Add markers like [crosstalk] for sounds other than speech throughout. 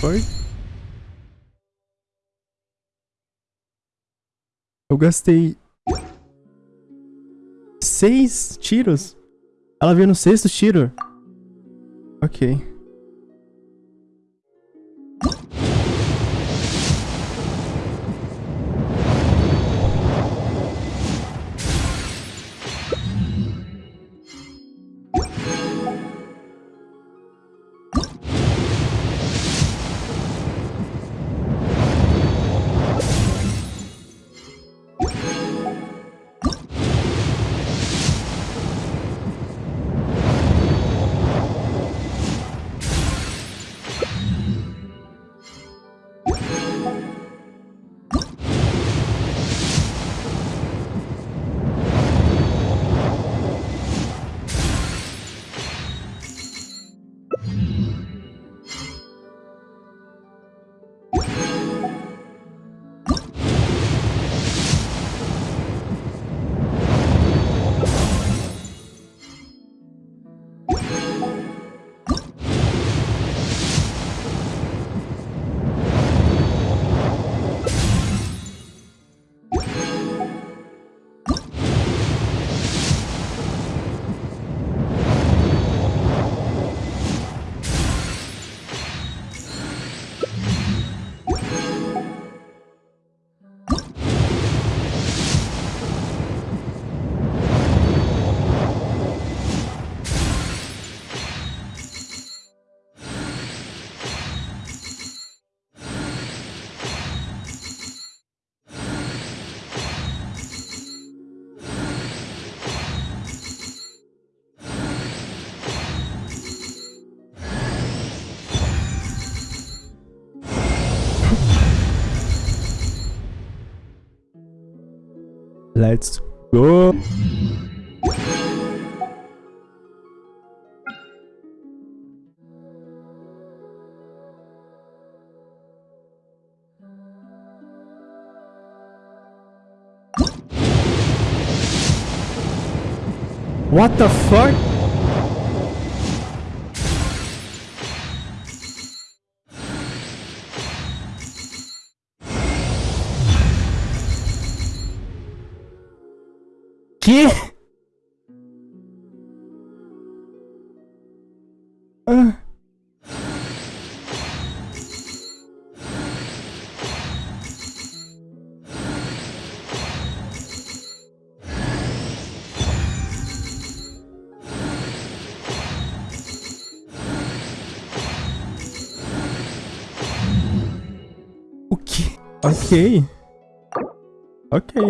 Foi? Eu gastei seis tiros. Ela veio no sexto tiro. Ok. Let's go. What the fuck? Ah. O que? Ok. Ok.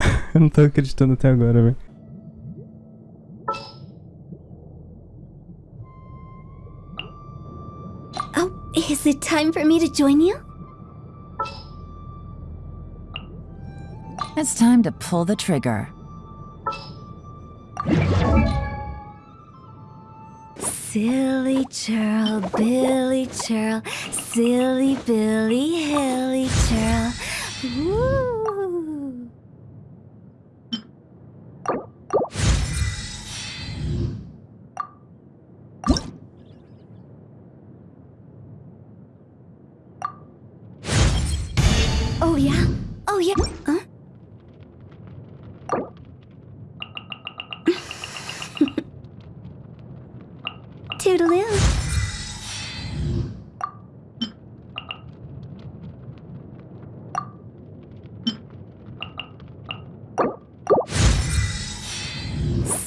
[laughs] Eu não tô acreditando até agora, velho. Is it time for me to join you? It's time to pull the trigger. Silly churl, Billy churl, silly Billy, hilly churl. Woo!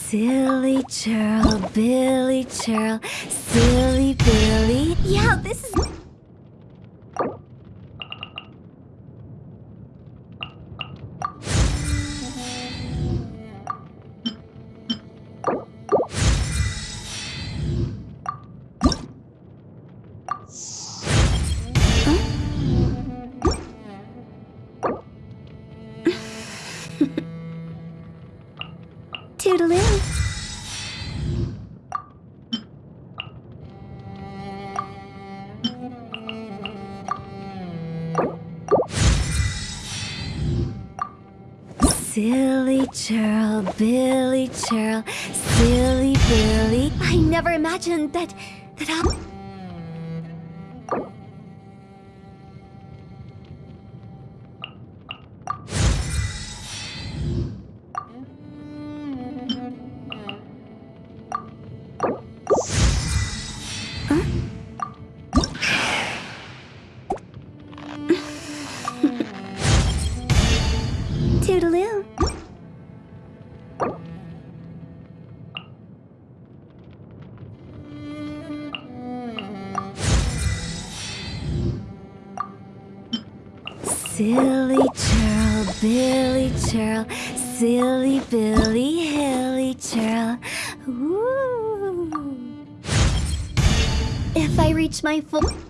Silly churl, Billy churl, silly Billy. Yeah, this is. Toodaloo. Silly churl, Billy churl, silly Billy. I never imagined that that I Silly churl, Billy churl, silly Billy, hilly churl. Ooh. If I reach my full.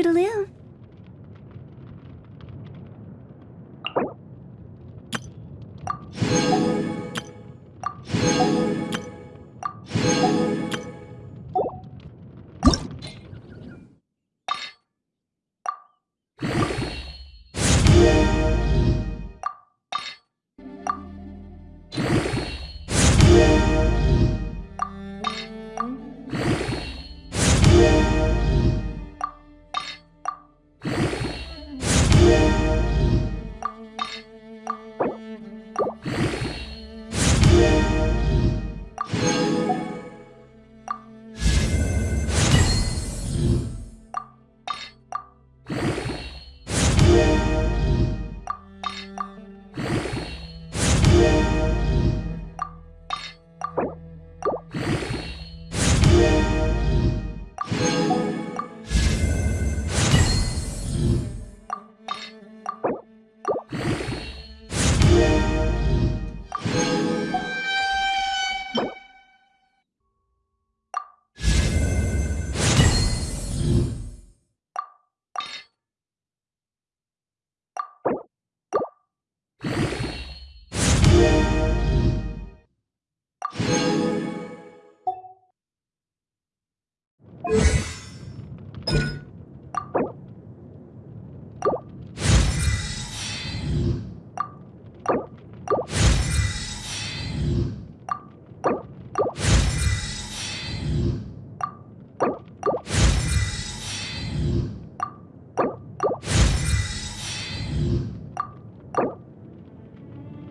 Toodaloo.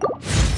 you.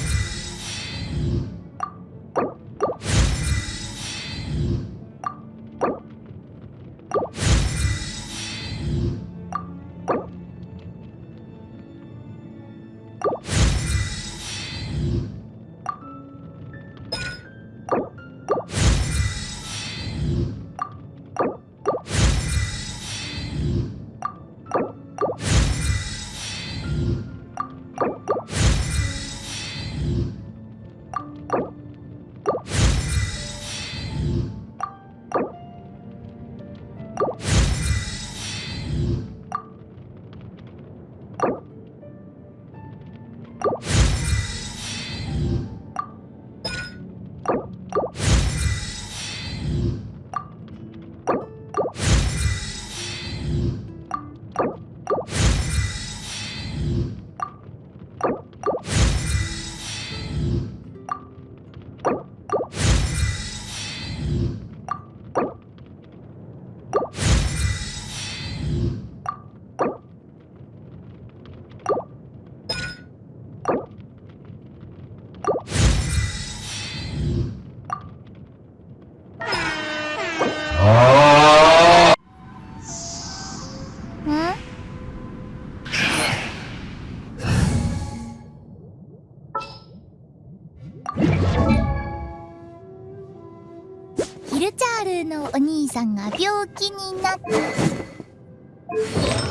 のお兄さんが病気になった。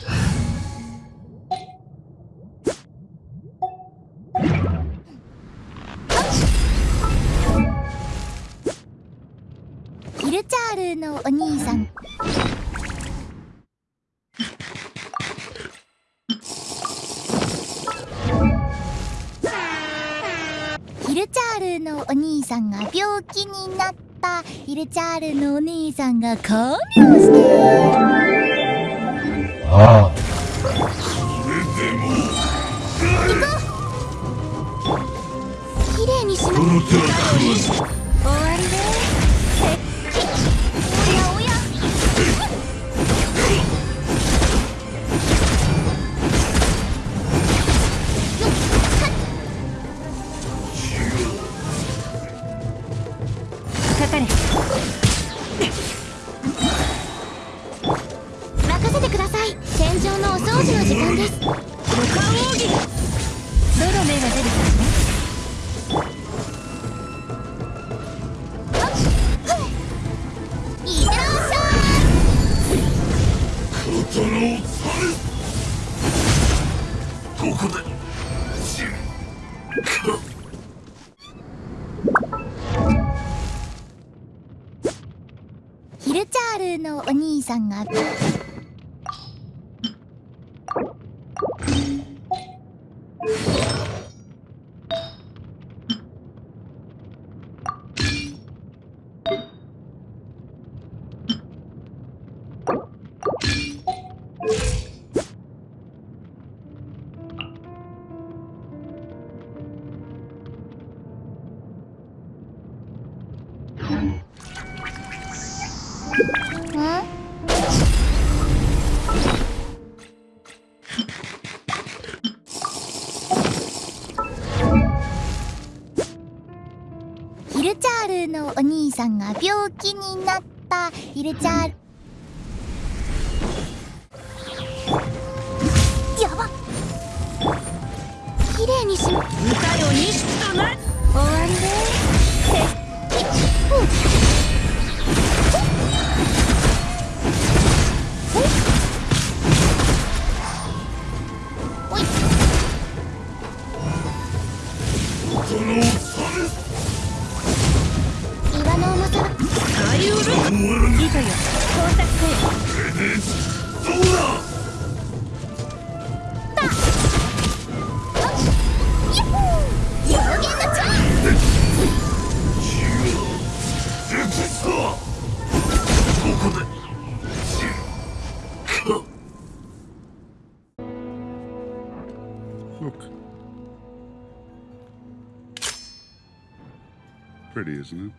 ヒルチャールのお兄さん。ヒルチャールのお兄さんが病気になった。ヒルチャールのお兄さんが看病して行こう綺麗にしな終わりでおやおやかかれ場の時間です。五感奥義どの目が出るかねヒルチャールのお兄さんがが病気になったヒルチャールやば綺麗にしま歌よ錦とな。終わりで isn't it?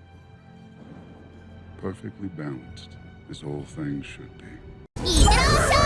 Perfectly balanced, as all things should be.